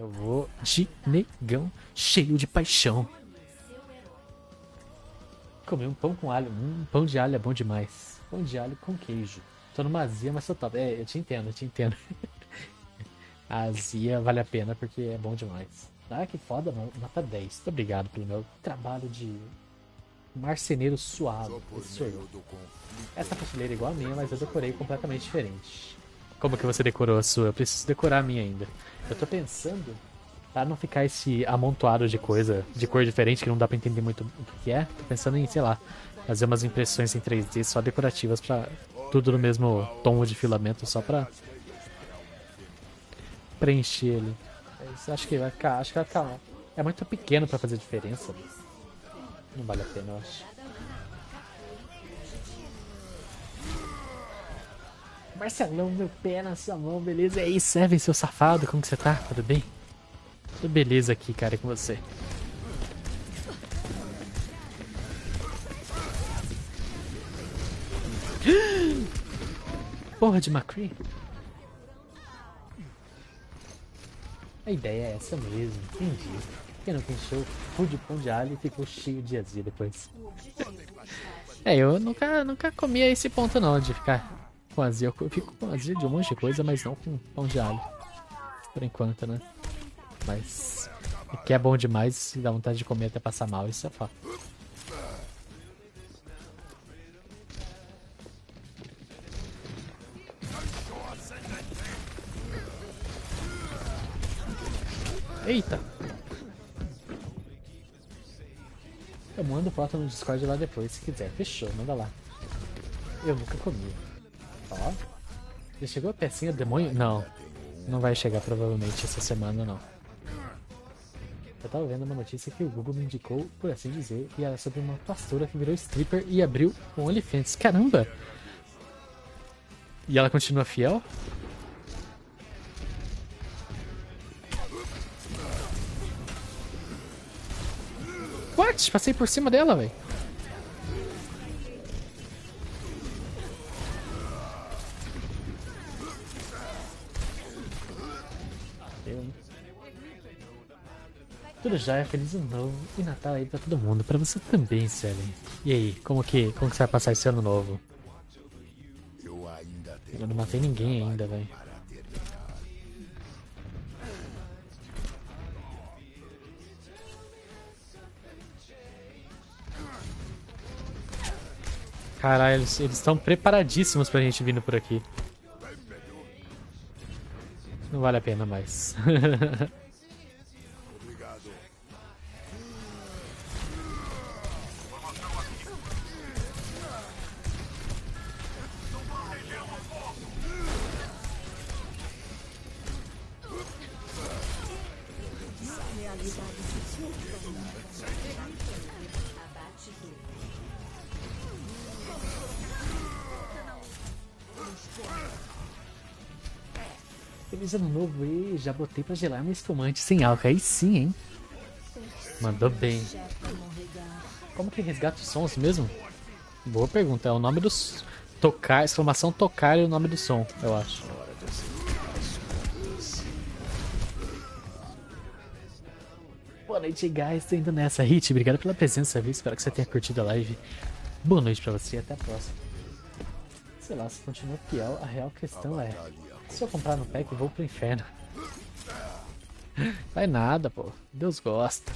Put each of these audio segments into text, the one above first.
Eu vou de negão cheio de paixão. Comer um pão com alho. Um pão de alho é bom demais. Pão de alho com queijo. Tô numa azia, mas tô top. É, eu te entendo, eu te entendo. a azia vale a pena porque é bom demais. Ah, que foda, mano. Nota 10. Muito obrigado pelo meu trabalho de marceneiro suave. Sou eu. Essa prateleira é igual a minha, mas eu decorei completamente diferente. Como que você decorou a sua? Eu preciso decorar a minha ainda. Eu tô pensando, para não ficar esse amontoado de coisa, de cor diferente, que não dá pra entender muito o que é, tô pensando em, sei lá, fazer umas impressões em 3D só decorativas pra tudo no mesmo tom de filamento, só pra preencher ele. Mas acho que vai ficar, acho que vai ficar, é muito pequeno pra fazer diferença. Não vale a pena, eu acho. Marcelão, meu pé na sua mão, beleza? E aí, Seven, seu safado, como que você tá? Tudo bem? Tudo beleza aqui, cara, com você. Porra de McCree. A ideia é essa mesmo, entendi. Quem não full de pão de alho e ficou cheio de azia depois. é, eu nunca, nunca comia esse ponto não, de ficar com azia. Eu fico com azia de um monte de coisa, mas não com pão de alho. Por enquanto, né? Mas o que é bom demais dá vontade de comer até passar mal, isso é fato. Eita! Eu mando foto no Discord lá depois, se quiser. Fechou, manda lá. Eu nunca comi. Já chegou a pecinha demônio? Não. Não vai chegar provavelmente essa semana, não. Eu tava vendo uma notícia que o Google me indicou, por assim dizer, e era sobre uma pastora que virou stripper e abriu um OnlyFans. Caramba! E ela continua fiel? What? Passei por cima dela, velho. Tudo já é feliz ano novo e Natal aí pra todo mundo, pra você também, Selen. E aí, como que, como que você vai passar esse ano novo? Eu não matei ninguém ainda, velho. Caralho, eles estão preparadíssimos pra gente vindo por aqui. Não vale a pena mais. Feliz ano novo e já botei pra gelar meu espumante sem álcool. Aí sim, hein? Mandou bem. Como que resgata os sons mesmo? Boa pergunta. É o nome dos... Tocar, exclamação tocar é o nome do som, eu acho. Boa noite, guys. Tô indo nessa. Hit, obrigado pela presença, viu? Espero que você tenha curtido a live. Boa noite pra você e até a próxima. Sei lá, se continua fiel, a real questão é... Se eu comprar no pack, vou pro inferno. Vai nada, pô. Deus gosta.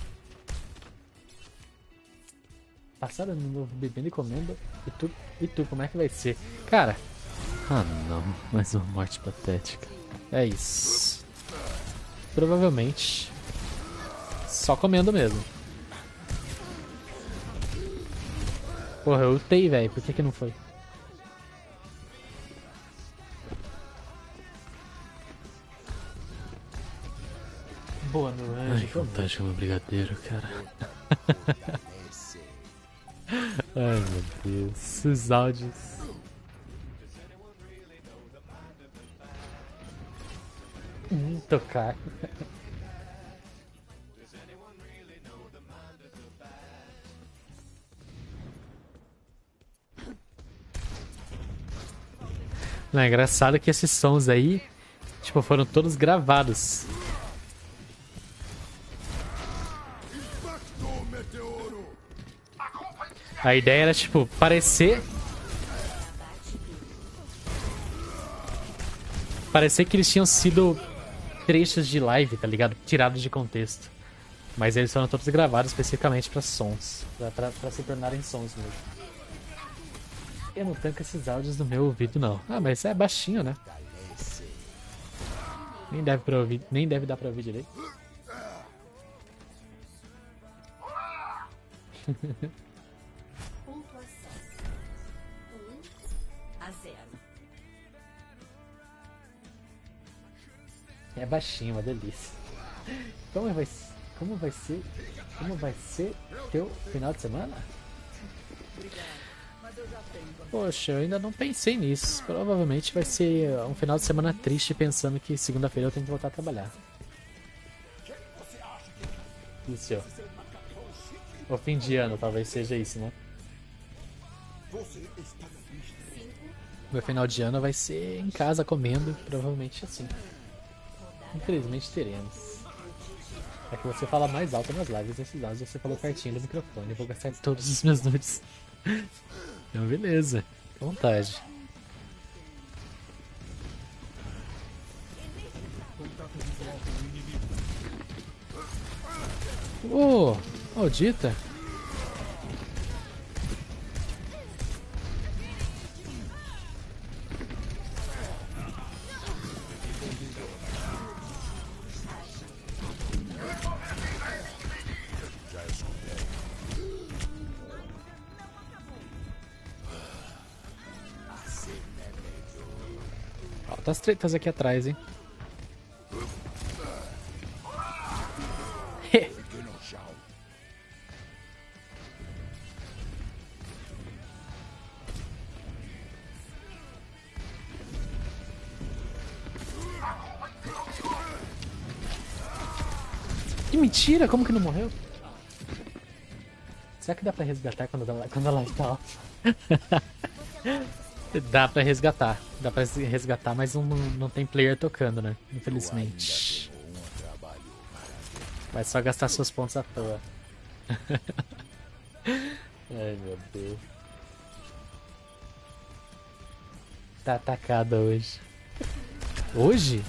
Passar ano novo bebendo e comendo. E tu, e tu, como é que vai ser? Cara. Ah não, mais uma morte patética. É isso. Provavelmente. Só comendo mesmo. Porra, eu lutei, velho. Por que que não foi? Boa noite. Ai, que vontade de comer brigadeiro, cara. Ai, meu Deus. Os áudios. Hum, tocar. Não, é engraçado que esses sons aí, tipo, foram todos gravados. A ideia era, tipo, parecer... Parecer que eles tinham sido trechos de live, tá ligado? Tirados de contexto. Mas eles foram todos gravados especificamente para sons. Pra, pra, pra, se tornarem sons mesmo. Eu não tanco esses áudios no meu ouvido, não. Ah, mas é baixinho, né? Nem deve, pra ouvir, nem deve dar pra ouvir direito. É baixinho, uma delícia. Como vai, como vai ser? Como vai ser teu final de semana? Poxa, eu ainda não pensei nisso. Provavelmente vai ser um final de semana triste pensando que segunda-feira eu tenho que voltar a trabalhar. Isso. O fim de ano talvez seja isso, né? Meu final de ano vai ser em casa comendo, provavelmente assim. Infelizmente teremos. É que você fala mais alto nas lives nesses áudios, você falou pertinho do microfone. Eu vou gastar todos os meus nudes. Então beleza, à vontade. Oh, maldita! Altas tretas aqui atrás, hein? Que mentira! Como que não morreu? Será que dá pra resgatar quando quando ela está Dá pra resgatar. Dá pra resgatar, mas não, não tem player tocando, né? Infelizmente. Vai só gastar seus pontos à toa. Ai meu Deus. Tá atacada hoje. Hoje?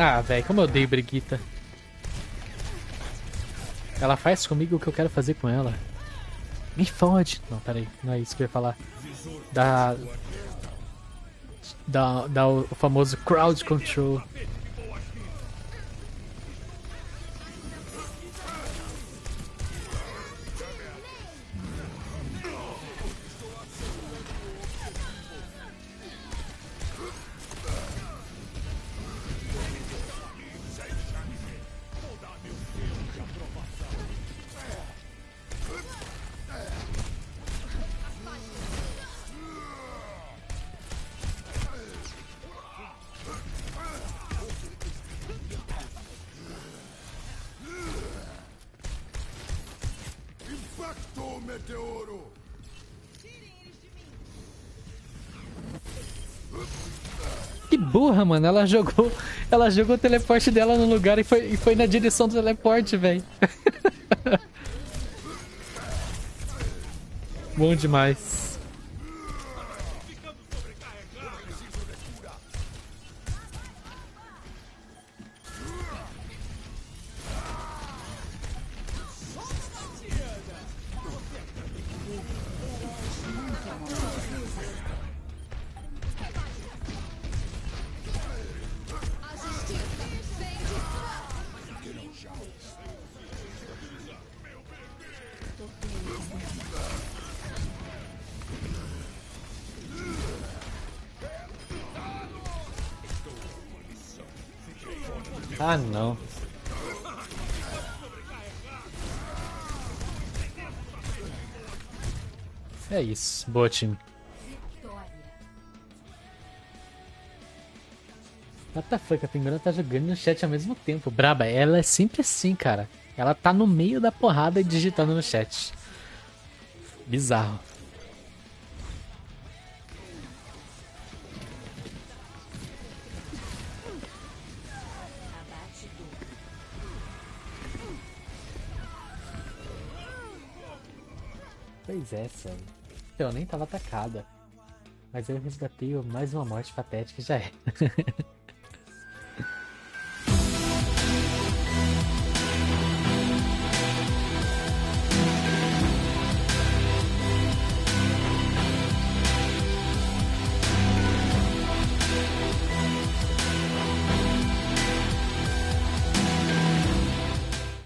Ah, velho, como eu odeio Brigitta. Ela faz comigo o que eu quero fazer com ela. Me fode. Não, peraí, não é isso que eu ia falar. Da. Da, da o famoso crowd control. Que burra, mano. Ela jogou, ela jogou o teleporte dela no lugar e foi, e foi na direção do teleporte, velho. Bom demais. Ah, não. É isso. Boa, time. What the fuck? A Pinguela tá jogando no chat ao mesmo tempo. Braba, ela é sempre assim, cara. Ela tá no meio da porrada e digitando no chat. Bizarro. Essa... Eu nem tava atacada. Mas eu resgatei mais uma morte patética já era.